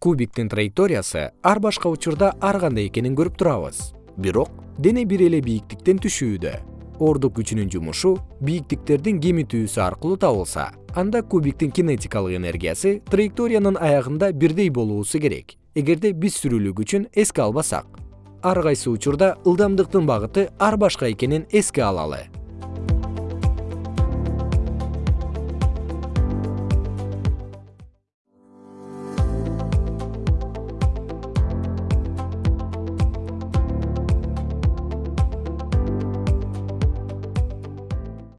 кубиктин траекториясы ар башка учурда ар кандай экенин көрүп турабыз. Бирок дене бир эле бийиктиктен түшүүдө. Ордук күчүнүн жумушу бийиктиктердин кемитүүсү аркылуу табылса анда кубиктин кинетикалык энергиясы траекториянын аягында бирдей болуусу керек. Эгерде биз сүрүлүү күчүн эске албасак ар кайсы учурда ылдамдыктын багыты ар башка экенин эске алалы.